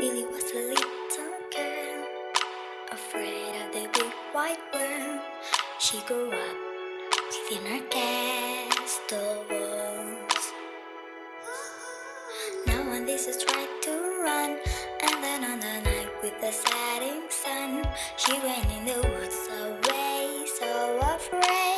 Lily was a little girl, afraid of the big white world. She grew up within her castle walls. Now when this is tried to run, and then on the night with the setting sun, she ran in the woods away, so afraid.